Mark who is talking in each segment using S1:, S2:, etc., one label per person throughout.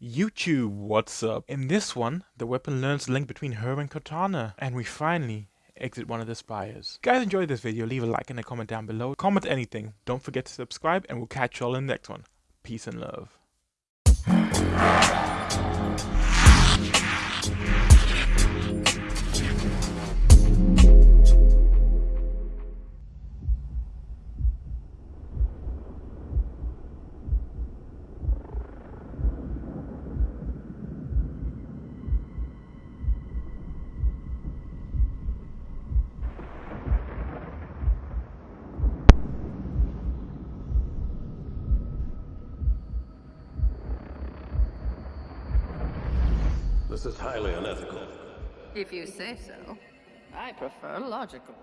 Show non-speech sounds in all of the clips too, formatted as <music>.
S1: YouTube, what's up? In this one, the weapon learns the link between her and Cortana, and we finally exit one of the spires. Guys enjoyed this video, leave a like and a comment down below. Comment anything, don't forget to subscribe, and we'll catch y'all in the next one. Peace and love.
S2: Say so. I prefer logical.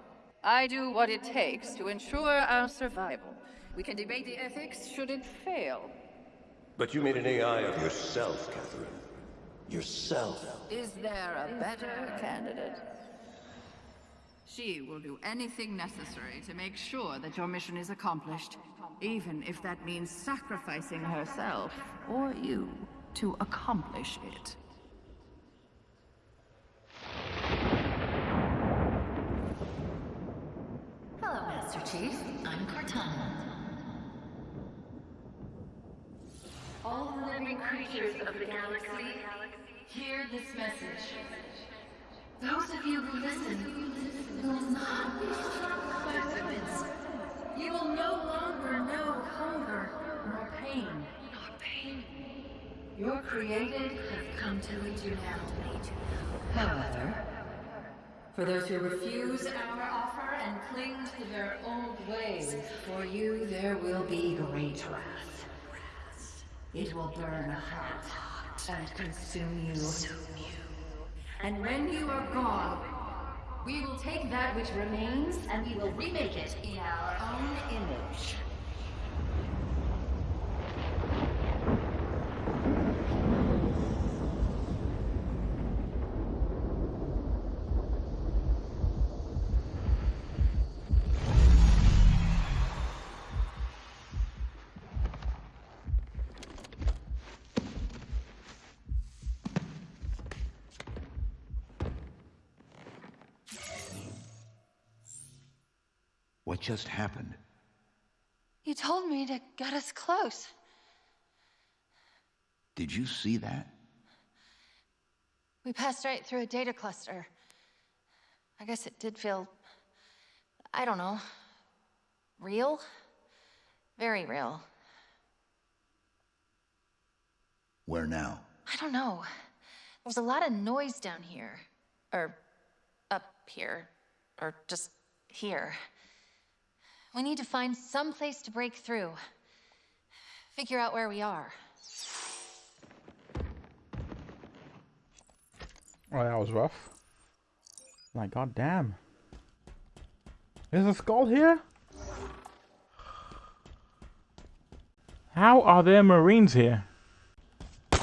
S2: I do what it takes to ensure our survival. We can debate the ethics should it fail.
S3: But you made an AI of yourself, Catherine. Yourself.
S2: Is there a better candidate? She will do anything necessary to make sure that your mission is accomplished, even if that means sacrificing herself, or you, to accomplish it.
S4: Hello, Master Chief. I'm Cortana. All living creatures of the galaxy, hear this message. Those of you who listen will not be struck by weapons. You will no longer know hunger nor pain. Nor pain. Your created have come to lead you now. However, for those who refuse our offer and cling to their old ways, for you there will be great wrath. It will burn hot and consume you. And when you are gone, we will take that which remains and we will remake it in our own image.
S5: What just happened?
S6: You told me to get us close.
S5: Did you see that?
S6: We passed right through a data cluster. I guess it did feel... I don't know. Real? Very real.
S5: Where now?
S6: I don't know. There's a lot of noise down here. Or up here. Or just here. We need to find some place to break through. Figure out where we are.
S1: Oh, that was rough. My god damn. There's a skull here? How are there marines here?
S4: It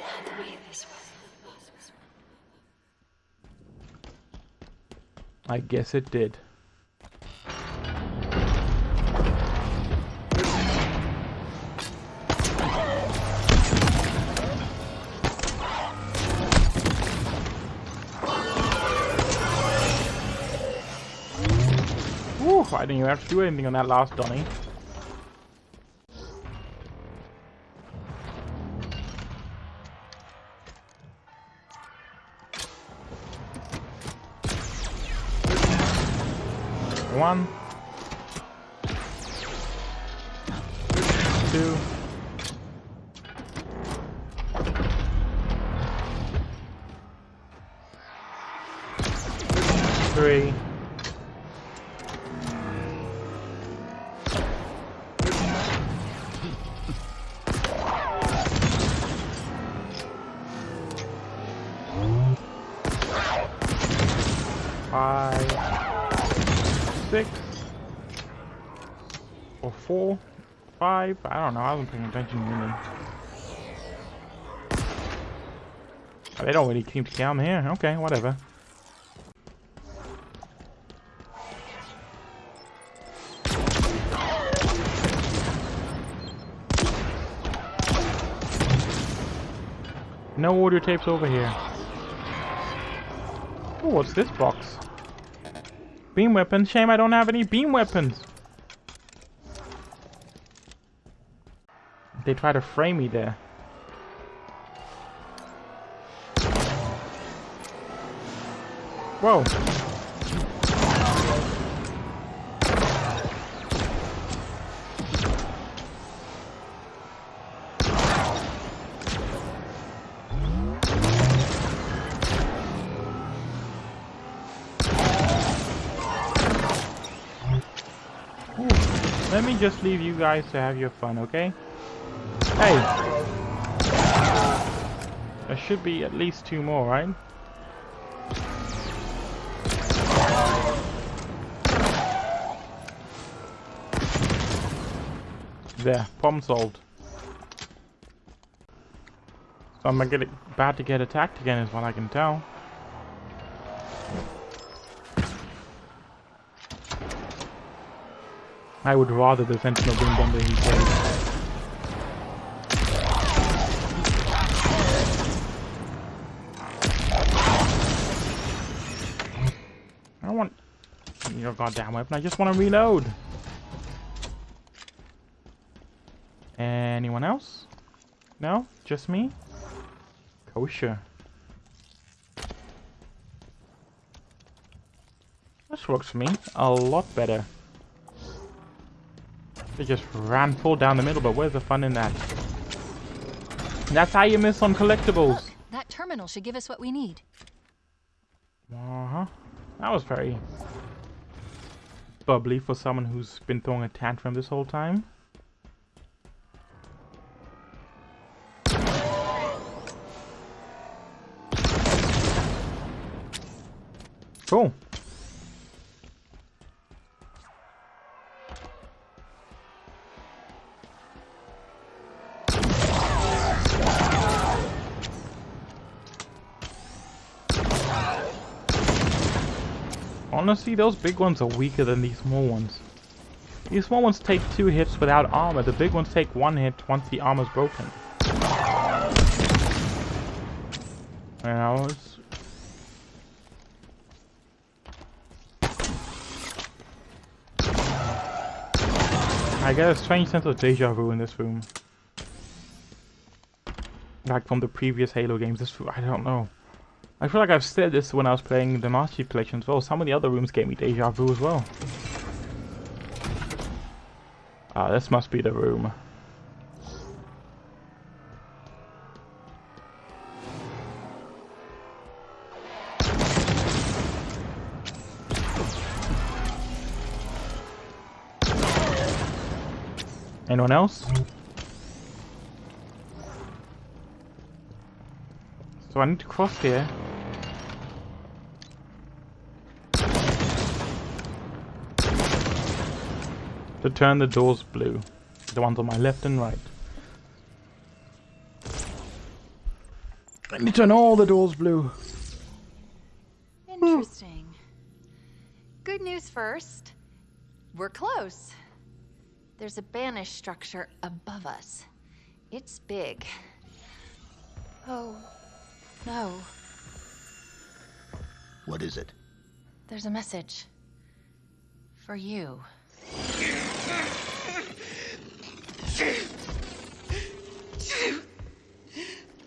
S4: had to be this way.
S1: I guess it did. I didn't even have to do anything on that last dummy. One. Two. Three. four, five. I don't know. I wasn't paying attention really. Oh, they don't really seem to count here. Okay, whatever. No audio tapes over here. Oh, what's this box? Beam weapons? Shame I don't have any beam weapons. They try to frame me there. Whoa. Let me just leave you guys to have your fun, okay? Hey! There should be at least two more, right? There, problem solved. So I'm gonna about to get attacked again is what I can tell. I would rather the Sentinel Beam Bomber he plays. Goddamn weapon, I just want to reload. Anyone else? No? Just me? Kosher. This works for me a lot better. They just ran full down the middle, but where's the fun in that? That's how you miss on collectibles.
S4: Look, that terminal should give us what we need.
S1: Uh-huh. That was very bubbly for someone who's been throwing a tantrum this whole time. Cool. Honestly, those big ones are weaker than these small ones. These small ones take two hits without armor. The big ones take one hit once the armor's broken. I was... I get a strange sense of deja vu in this room. Like from the previous Halo games, this I don't know. I feel like I've said this when I was playing the Master Chief Collection as well. Some of the other rooms gave me deja vu as well. Ah, this must be the room. Anyone else? So I need to cross here. To turn the doors blue. The ones on my left and right. I need to turn all the doors blue.
S4: Interesting. Good news first. We're close. There's a Banished structure above us. It's big. Oh, no.
S5: What is it?
S4: There's a message. For you.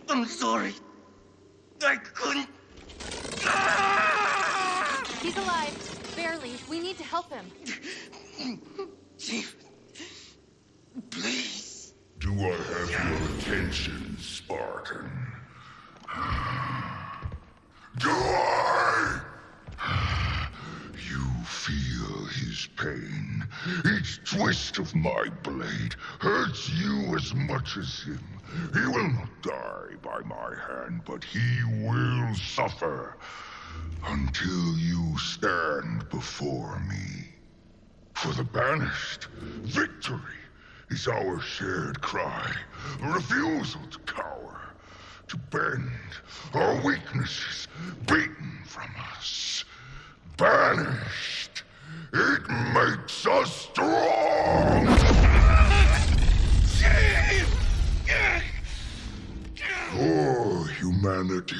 S7: I'm sorry. I couldn't.
S4: He's alive. Barely. We need to help him.
S7: Chief, please.
S8: Do I have your attention, Spartan? Do I? You feel his pain. Each twist of my blade hurts you as much as him. He will not die by my hand, but he will suffer until you stand before me. For the banished, victory is our shared cry, refusal to cower, to bend our weaknesses beaten from us. Banished, it makes us strong! For humanity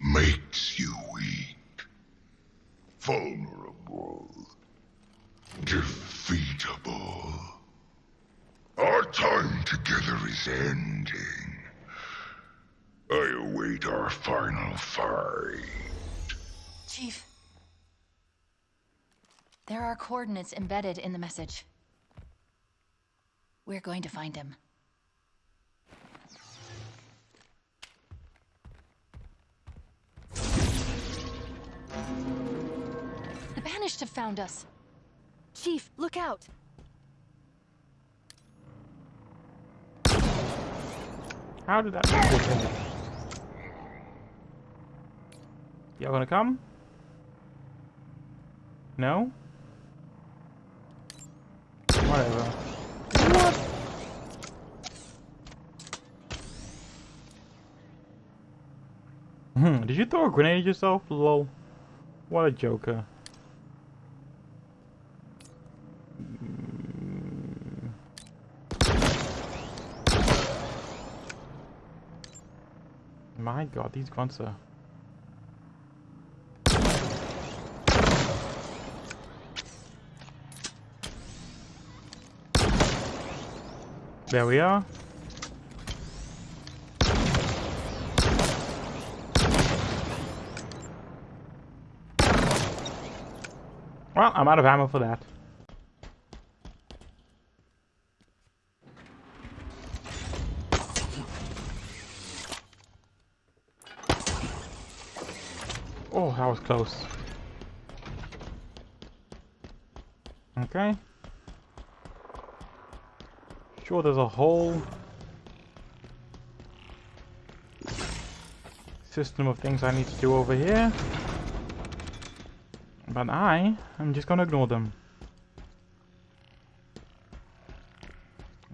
S8: makes you weak, vulnerable, defeatable. Our time together is ending. I await our final fight.
S4: Chief. There are coordinates embedded in the message. We're going to find him. The Banished have found us. Chief, look out!
S1: How did that happen? Y'all gonna come? No? Whatever. What? Hmm, did you throw a grenade at yourself? Lol. What a joker. My god, these grunts are... There we are. Well, I'm out of ammo for that. Oh, that was close. Okay. Sure, there's a whole system of things I need to do over here. But I am just gonna ignore them.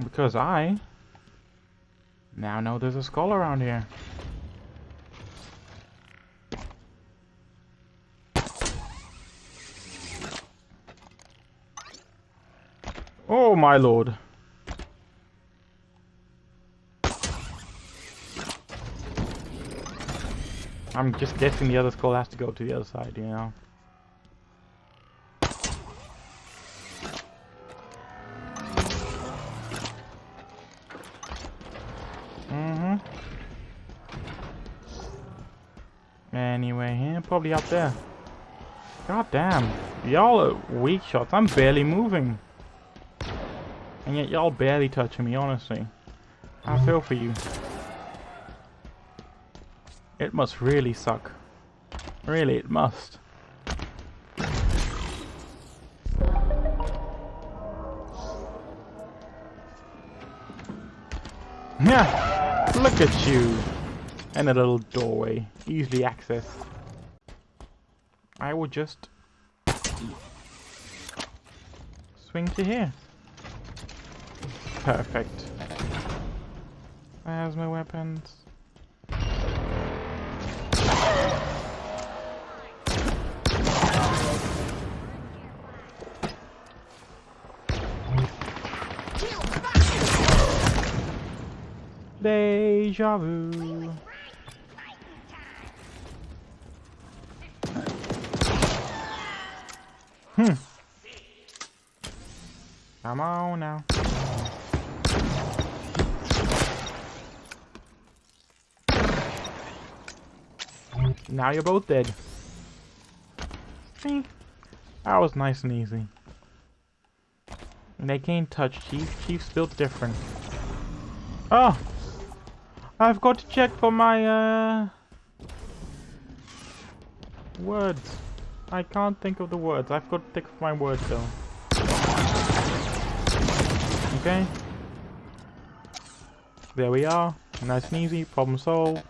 S1: Because I now know there's a skull around here. Oh my lord. I'm just guessing the other skull has to go to the other side, you know. Mm-hmm. Anyway, here, probably up there. God damn. Y'all are weak shots. I'm barely moving. And yet y'all barely touching me, honestly. I feel for you. It must really suck. Really, it must. Yeah, look at you. And a little doorway, easily accessed. I will just swing to here. Perfect. There's my weapons. Deja vu. Hmm. Come on now. Now you're both dead. See? That was nice and easy. And they can't touch Chief. Chief's built different. Oh! I've got to check for my, uh... Words. I can't think of the words. I've got to think of my words, though. Okay. There we are. Nice and easy. Problem solved.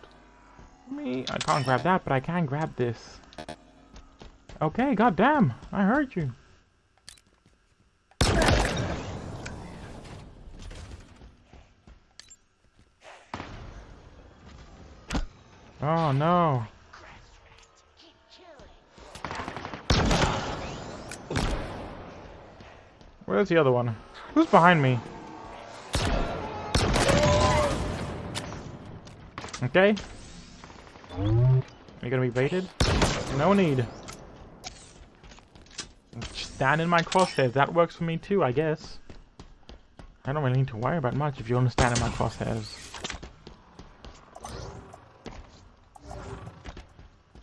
S1: Me, I can't grab that, but I can grab this. Okay, goddamn. I heard you. Oh no. Where's the other one? Who's behind me? Okay. Are you gonna be baited? No need. Stand in my crosshairs. That works for me too, I guess. I don't really need to worry about much if you understand in my crosshairs.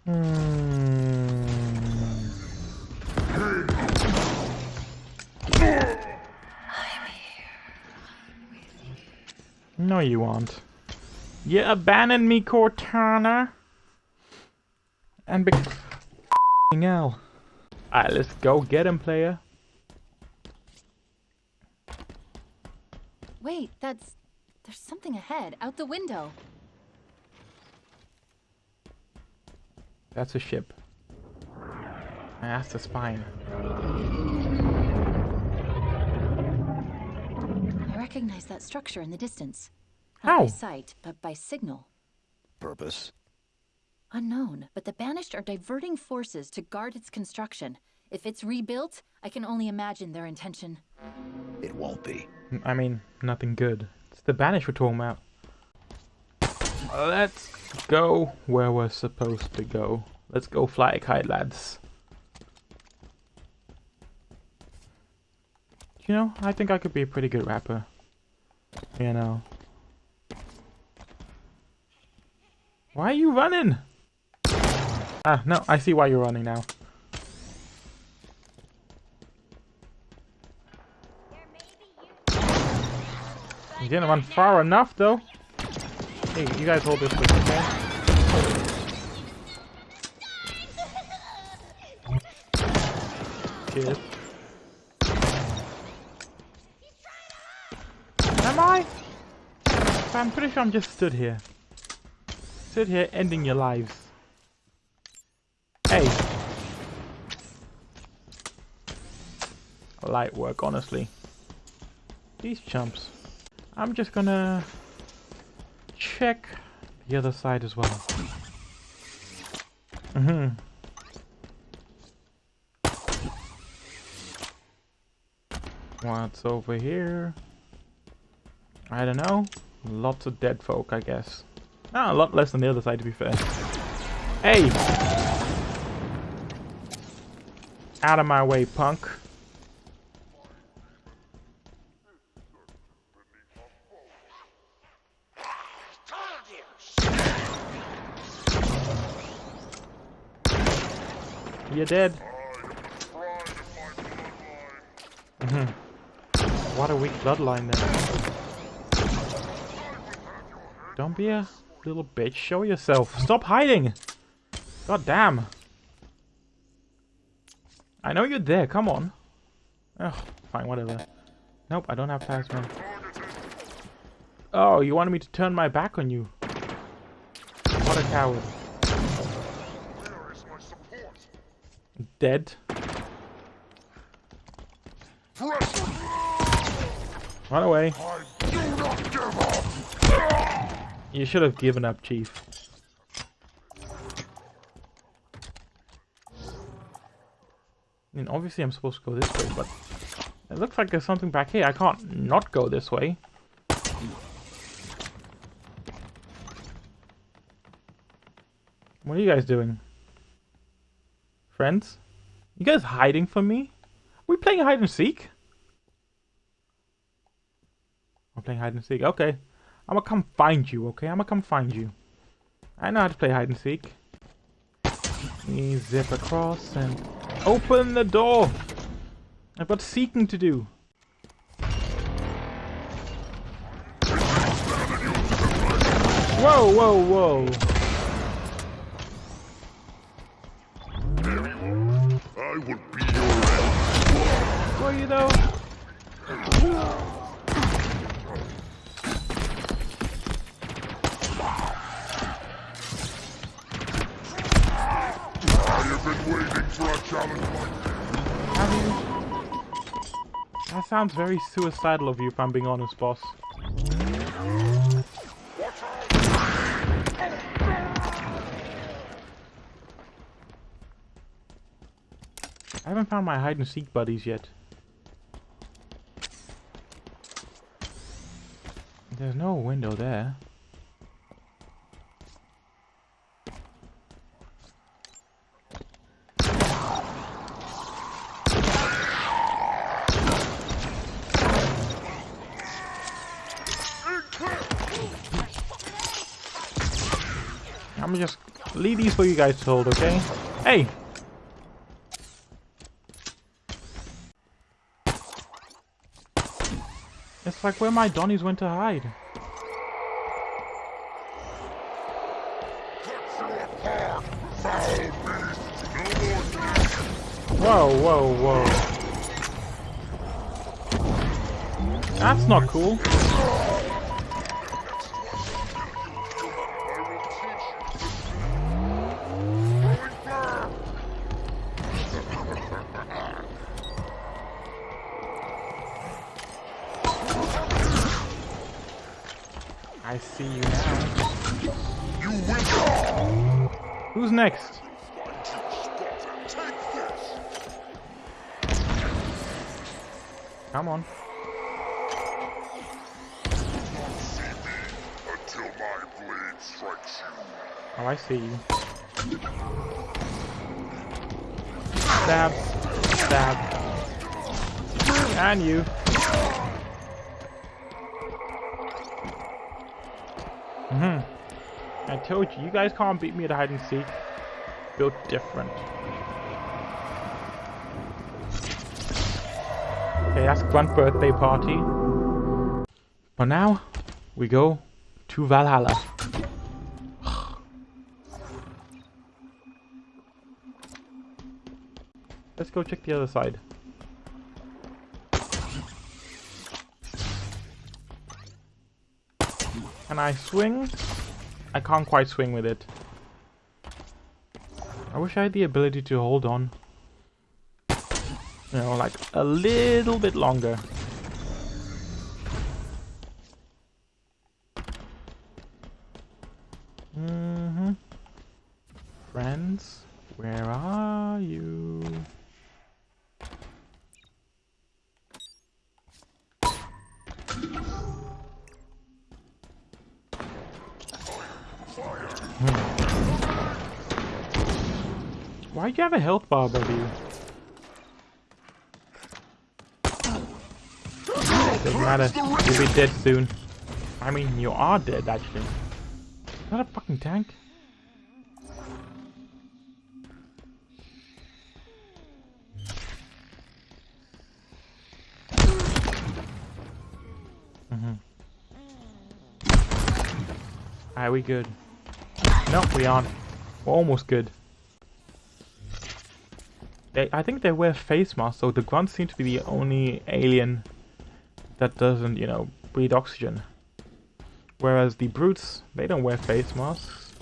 S1: Hmm. No, you won't. You abandoned me, Cortana. And be hell. Alright, let's go get him, player.
S4: Wait, that's... There's something ahead, out the window.
S1: That's a ship. And that's the spine.
S4: I recognize that structure in the distance.
S1: How?
S4: Not by sight, but by signal.
S5: Purpose?
S4: Unknown, but the Banished are diverting forces to guard its construction. If it's rebuilt, I can only imagine their intention.
S5: It won't be.
S1: I mean, nothing good. It's the Banished we're talking about. Let's go where we're supposed to go. Let's go fly a kite, lads. You know, I think I could be a pretty good rapper. You know. Why are you running? Ah, no, I see why you're running now. You didn't run far enough, though. Hey, you guys hold this with okay? Cheers. Am I? I'm pretty sure I'm just stood here. Stood here ending your lives. Hey. Light work, honestly. These chumps. I'm just gonna check the other side as well. Mm-hmm. What's over here? I don't know. Lots of dead folk, I guess. Ah, a lot less than the other side, to be fair. Hey! Out of my way, punk. You're dead. Mhm. what a weak bloodline then. Don't be a little bitch. Show yourself. Stop hiding. God damn. I know you're there. Come on. Ugh, fine, whatever. Nope, I don't have plasma. Oh, you wanted me to turn my back on you. What a coward. Dead. Run away. You should have given up, Chief. I mean, obviously I'm supposed to go this way, but it looks like there's something back here. I can't not go this way. What are you guys doing? Friends? You guys hiding from me? Are we playing hide and seek? I'm playing hide and seek. Okay. I'm gonna come find you, okay? I'm gonna come find you. I know how to play hide and seek. Me zip across and open the door. I've got seeking to do. Whoa, whoa, whoa. Sounds very suicidal of you if I'm being honest, boss. I haven't found my hide and seek buddies yet. There's no window there. I'm just leave these for you guys to hold, okay? Hey! It's like where my Donnies went to hide. Whoa, whoa, whoa. That's not cool. And you. hmm I told you, you guys can't beat me at hide and seek. Built different. Okay, that's Grunt birthday party. But now, we go to Valhalla. <sighs> Let's go check the other side. I swing? I can't quite swing with it. I wish I had the ability to hold on. You know, like a little bit longer. Have a health bar you? Doesn't matter. You'll be dead soon. I mean, you are dead, actually. Is that a fucking tank? Mm-hmm. Are we good? Nope, we aren't. We're almost good. They, I think they wear face masks, so the grunts seem to be the only alien that doesn't, you know, breathe oxygen. Whereas the brutes, they don't wear face masks.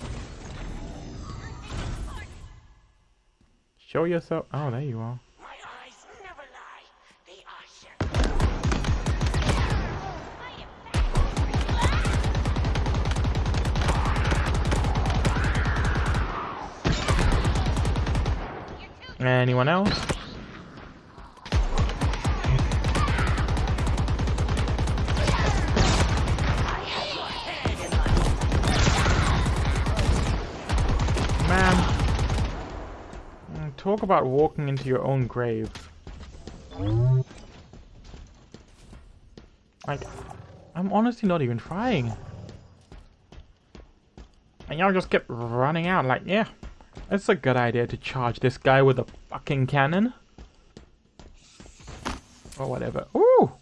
S1: Show yourself. Oh, there you are. Anyone else? Man. Mm, Talk about walking into your own grave. Like, I'm honestly not even trying. And y'all just kept running out like, yeah, it's a good idea to charge this guy with a fucking cannon. Or whatever. Ooh!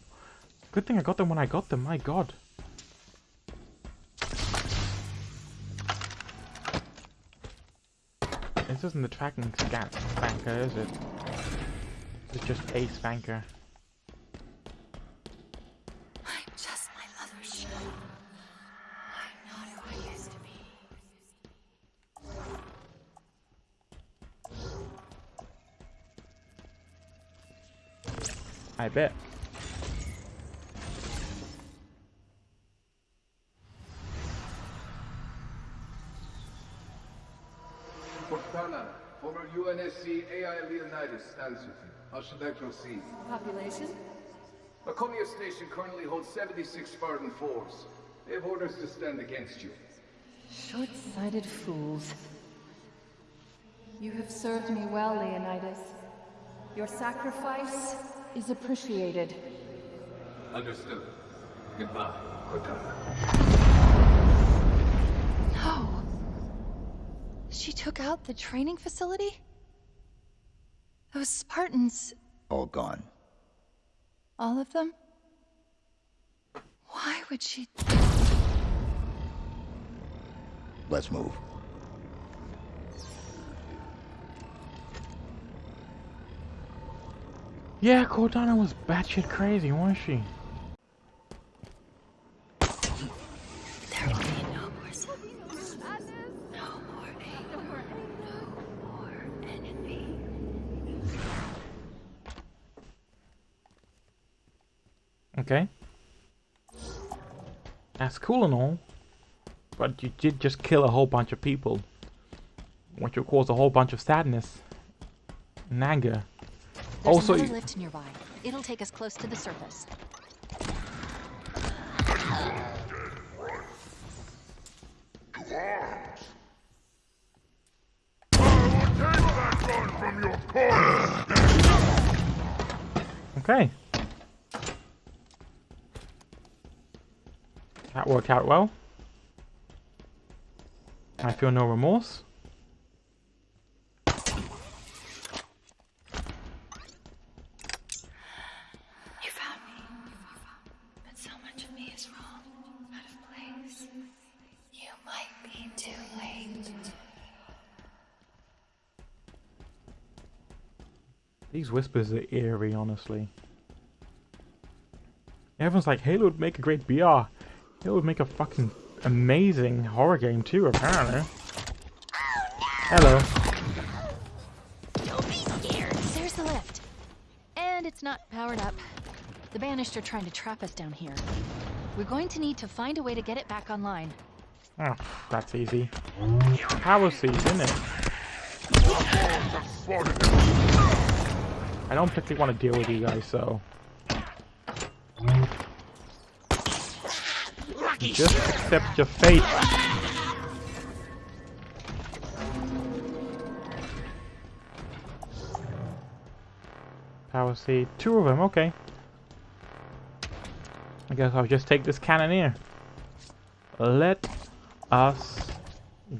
S1: Good thing I got them when I got them, my god. This isn't the tracking spanker, is it? It's just a spanker.
S4: I
S1: bet.
S9: Cortana, former UNSC AI Leonidas stands with you. How should I proceed?
S2: Population?
S9: Macomia Station currently holds 76 Spartan 4s. They have orders to stand against you.
S2: Short-sighted fools. You have served me well, Leonidas. Your sacrifice is appreciated.
S9: Understood. Goodbye, Cortana.
S4: No. She took out the training facility? Those Spartans,
S5: All gone.
S4: all of them? Why would she...
S5: Let's move.
S1: Yeah, Cortana was batshit crazy, wasn't she?
S4: There will be no more sadness. No more anger. No more envy.
S1: Okay. That's cool and all. But you did just kill a whole bunch of people. Which will cause a whole bunch of sadness. And anger.
S4: There's
S1: Also,
S4: another lift nearby. It'll take us close to the surface.
S8: To arms! I will take that gun from your corner!
S1: Okay. That worked out well. I feel no remorse.
S4: You found me. But so much of me is wrong, out of place. You might be too late.
S1: These whispers are eerie, honestly. Everyone's like, Halo would make a great BR. Halo would make a fucking amazing horror game too, apparently. Hello.
S4: Don't be scared. There's the lift. And it's not powered up. The Banished are trying to trap us down here. We're going to need to find a way to get it back online.
S1: Oh, that's easy. Power seed, isn't it? I don't particularly want to deal with you guys, so... Just accept your fate. Power seed. Two of them, okay. I guess I'll just take this cannoneer. Let us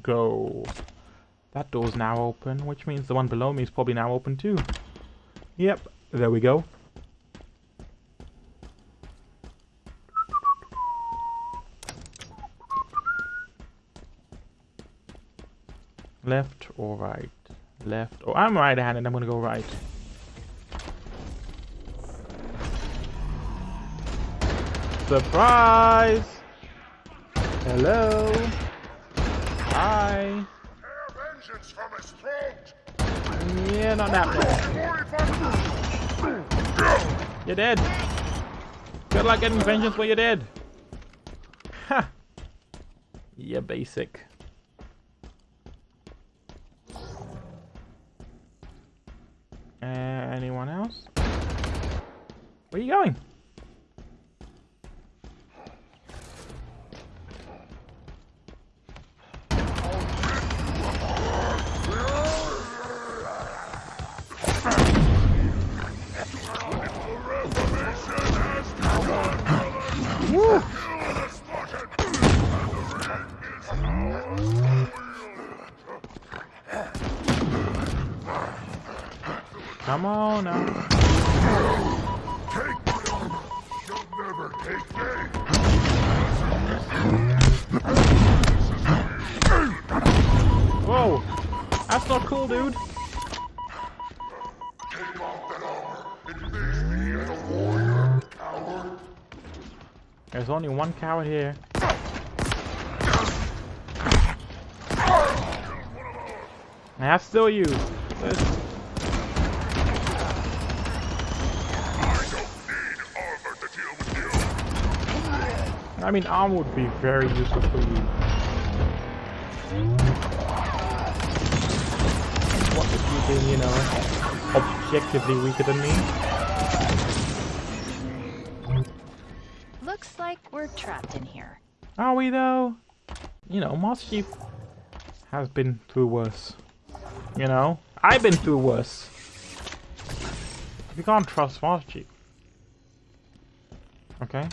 S1: go. That door's now open, which means the one below me is probably now open too. Yep, there we go. Left or right? Left. Oh, I'm right-handed. I'm gonna go right. Surprise! Hello. Hi.
S8: Tear vengeance from his throat!
S1: Yeah, not that one. You're dead. Good luck getting vengeance where you're dead. Ha. Yeah, basic. Uh, anyone else? Where are you going? Only one coward here. That's still you.
S8: I
S1: mean, armor would be very useful for you. What if you being, you know, objectively weaker than me?
S4: We're trapped in here.
S1: Are we though? You know, Master Chief has been through worse. You know? I've been through worse. You can't trust Master Chief. Okay.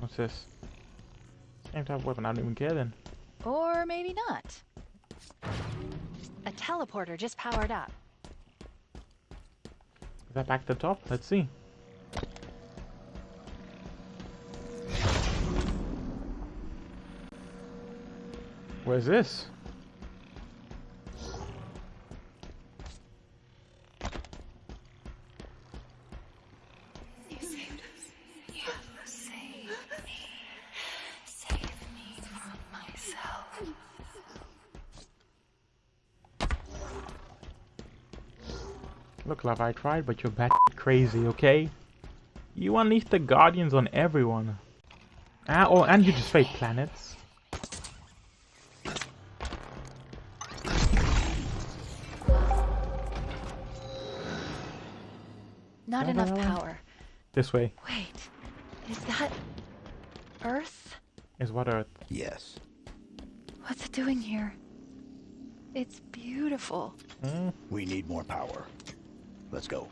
S1: What's this? Same type of weapon, I don't even care then.
S4: Or maybe not. A teleporter just powered up.
S1: Is that back to the top? Let's see.
S4: From this?
S1: Look, love, I tried, but you're bat <laughs> crazy, okay? You unleashed the Guardians on everyone. Ah, oh, and you just fake planets.
S4: Not
S1: Da, da,
S4: enough power.
S1: This way
S4: Wait, is that Earth?
S1: is what Earth.
S5: Yes.
S4: What's it doing here? It's beautiful.
S1: Hmm?
S5: We need more power. Let's go.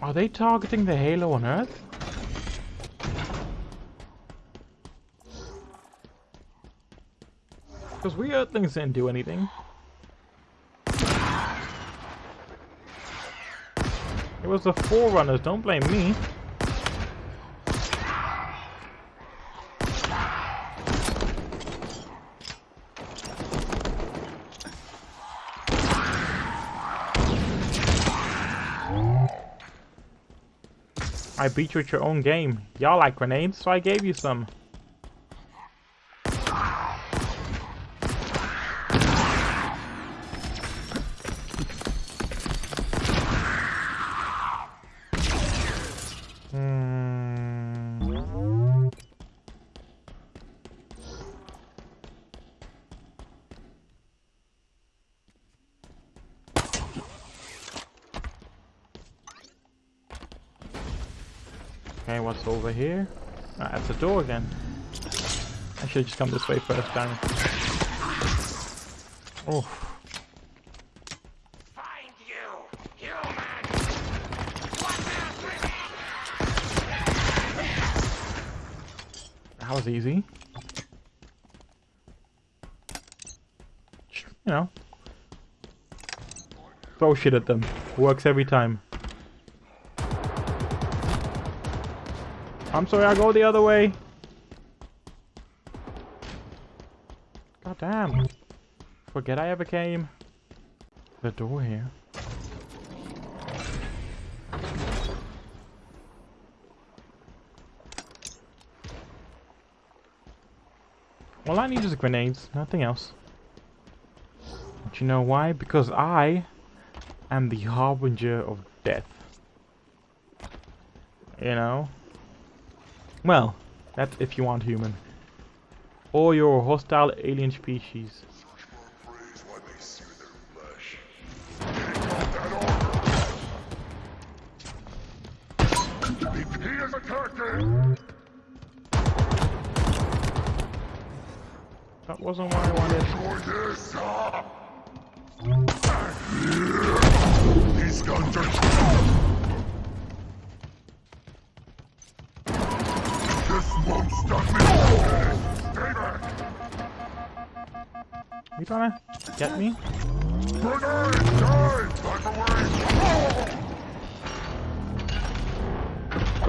S1: Are they targeting the Halo on Earth? Because we Earthlings didn't do anything. It was the Forerunners, don't blame me. I beat you at your own game. Y'all like grenades, so I gave you some. Door again. I should just come this way first, damn it. Oh,
S7: Find you, human!
S1: that was easy. You know. Throw shit at them. Works every time. I'm sorry, I'll go the other way. God damn. Forget I ever came. The door here. All I need is grenades, nothing else. But you know why? Because I am the harbinger of death. You know? Well, that's if you aren't human. Or you're a hostile alien species. That wasn't what I wanted.
S8: These guns are stop me! Back!
S1: You trying to get me?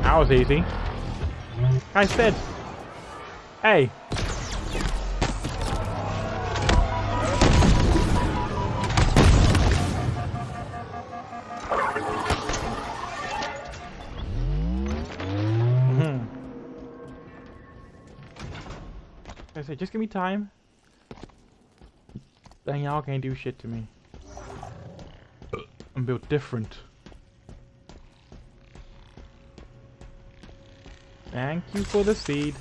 S1: That was easy. I said. Hey. Said, just give me time. Then y'all can't do shit to me. I'm built different. Thank you for the seed.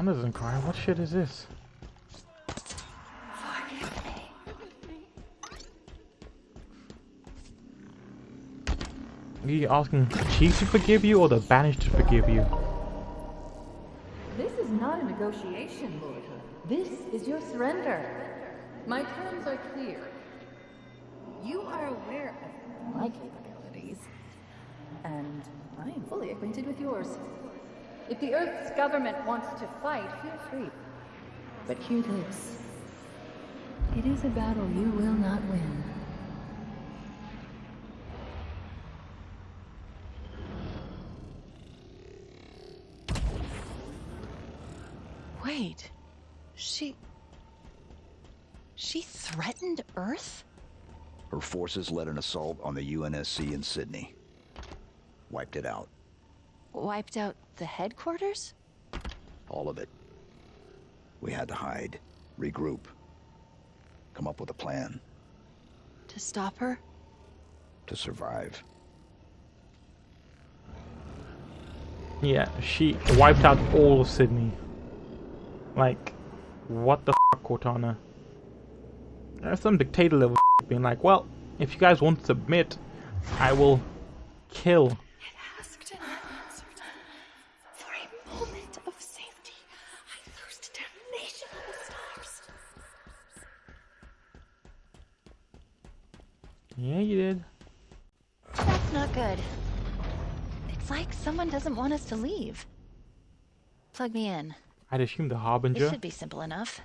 S1: Cortana isn't crying. What shit is this? Are you asking Chief to forgive you or the Banished to forgive you?
S10: This is not a negotiation, Lord. This is your surrender. My terms are clear. You are aware of my capabilities, and I am fully acquainted with yours. If the Earth's government wants to fight, feel free. But hear this. It is a battle you will not win.
S4: Wait. She... She threatened Earth?
S5: Her forces led an assault on the UNSC in Sydney. Wiped it out.
S4: Wiped out the headquarters?
S5: All of it. We had to hide, regroup, come up with a plan
S4: To stop her?
S5: to survive.
S1: Yeah, she wiped out all of Sydney. Like, what the fuck, Cortana? There's some dictator level <laughs> being like, well, if you guys won't submit, I will kill.
S11: asked and answered. For a moment of safety, I loosed damnation on the stars.
S1: Yeah, you did.
S4: That's not good. It's like someone doesn't want us to leave. Plug me in.
S1: I'd assume the harbinger.
S4: This
S1: Harbinger.
S4: should be simple enough.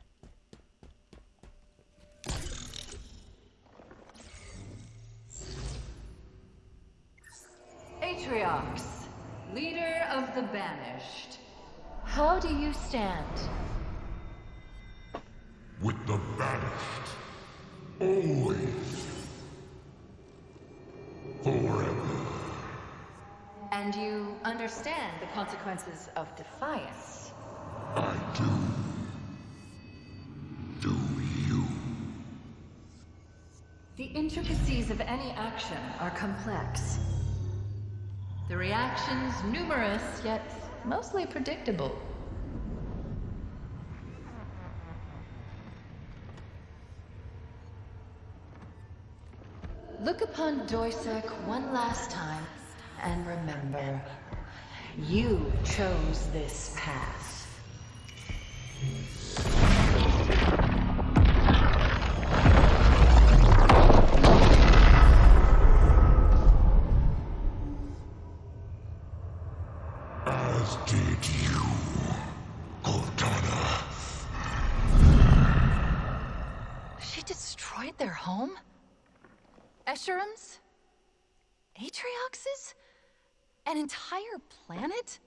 S10: Atriox, leader of the Banished. How do you stand?
S8: With the banished. Always.
S10: And you understand the consequences of defiance.
S8: I do. Do you?
S10: The intricacies of any action are complex. The reactions numerous, yet mostly predictable. Look upon Doisac one last time, and remember, you chose this path.
S8: As did you, Cortana.
S4: She destroyed their home? Escharum's? Atriox's? An entire planet?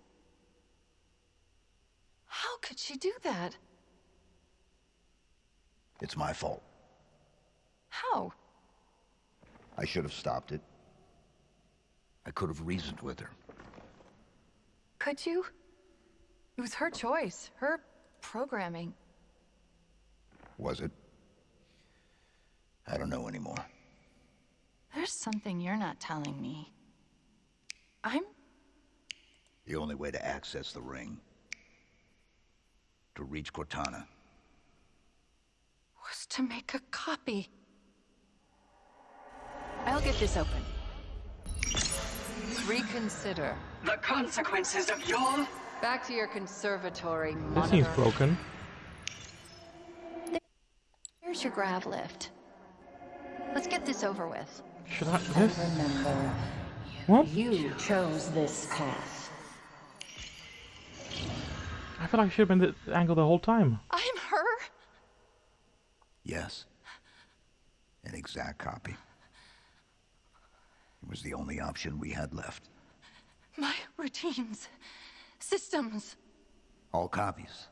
S4: How could she do that?
S5: It's my fault.
S4: How?
S5: I should have stopped it. I could have reasoned with her.
S4: Could you? It was her choice, her programming.
S5: Was it? I don't know anymore.
S4: There's something you're not telling me. I'm
S5: The only way to access the ring, to reach Cortana,
S4: was to make a copy. I'll get this open. Reconsider.
S7: The consequences of your
S10: Back to your conservatory, monitor.
S1: This
S10: monitor.
S1: seems broken.
S4: Here's your grav lift. Let's get this over with.
S1: Should I this?
S10: Remember,
S1: What?
S10: you chose this path.
S1: I feel like I should have been the angle the whole time.
S4: I'm her.
S5: yes. An exact copy. It was the only option we had left.
S4: My routines, systems.
S5: All copies.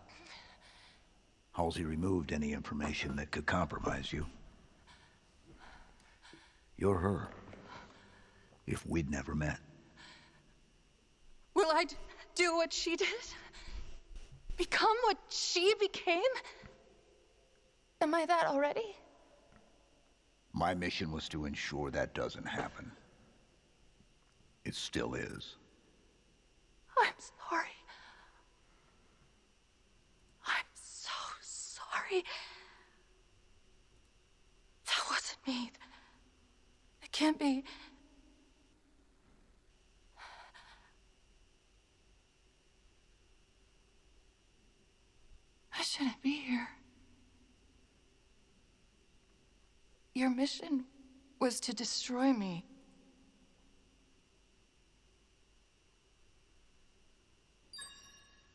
S5: Halsey removed any information that could compromise you. You're her. If we'd never met.
S4: Will I d- do what she did? Become what she became? Am I that already?
S5: My mission was to ensure that doesn't happen. It still is.
S4: I'm sorry. I'm so sorry. That wasn't me. It can't be. I shouldn't be here. Your mission was to destroy me.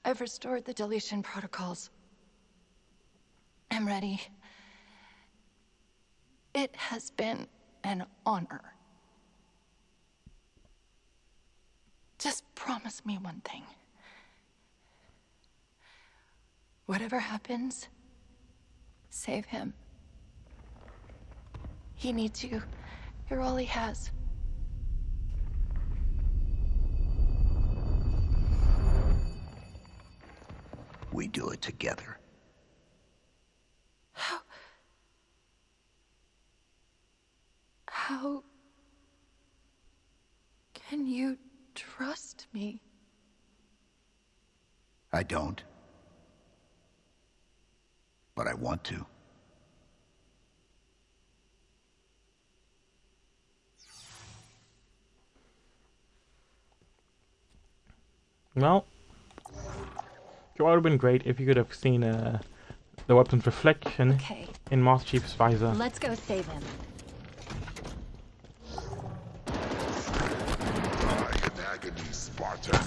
S4: I've restored the deletion protocols. I'm ready. It has been an honor. Just promise me one thing. Whatever happens, save him. He needs you. You're all he has.
S5: We do it together.
S4: How... How... Can you trust me?
S5: I don't. But I want to.
S1: Well, it would have been great if you could have seen uh, the weapon's reflection
S4: Okay.
S1: in Master Chief's visor.
S4: Let's go save him.
S8: Die in agony, Spartan.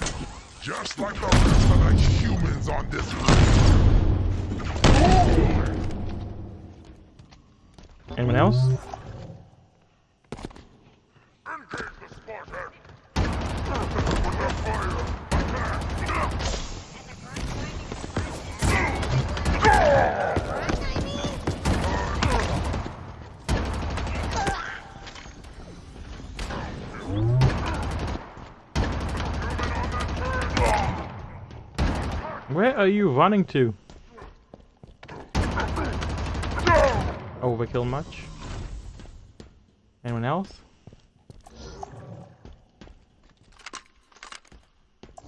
S8: Just like the rest of the humans on this
S1: Anyone else? Where are you running to? Overkill much? Anyone else?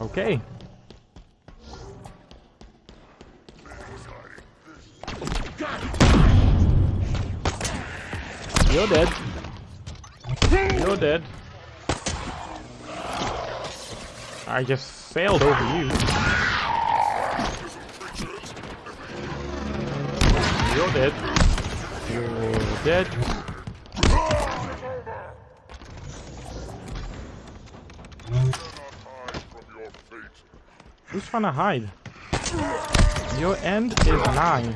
S1: Okay. You're dead. You're dead. I just sailed over you. You're dead. You're dead. Who's trying to hide? Your end is nine.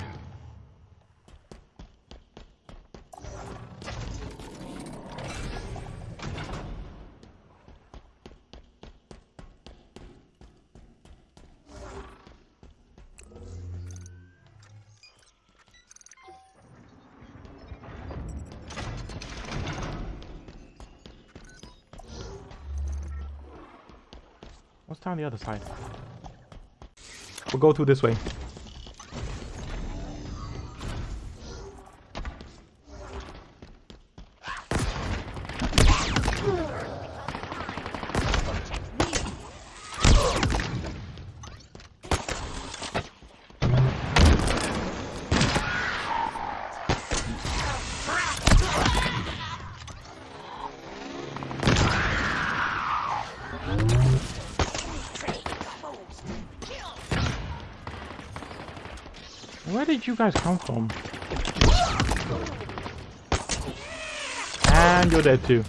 S1: Down the other side? We'll go through this way. Guys come from? And you're dead too.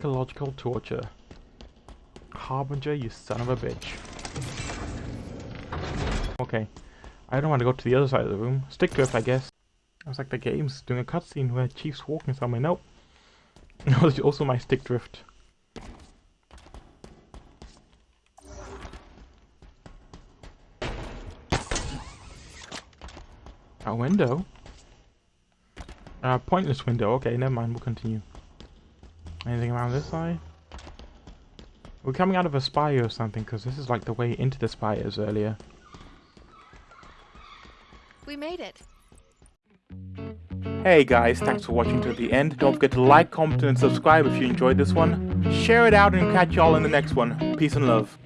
S1: Psychological torture. Harbinger, you son of a bitch. Okay. I don't want to go to the other side of the room. Stick drift, I guess. It was like the game's doing a cutscene where Chief's walking somewhere. Nope. <laughs> That was also my stick drift. A window? A pointless window. Okay, never mind. We'll continue. Anything around this side? We're coming out of a spire or something, because this is like the way into the spires earlier.
S4: We made it.
S1: Hey guys, thanks for watching to the end. Don't forget to like, comment, and subscribe if you enjoyed this one. Share it out and catch y'all in the next one. Peace and love.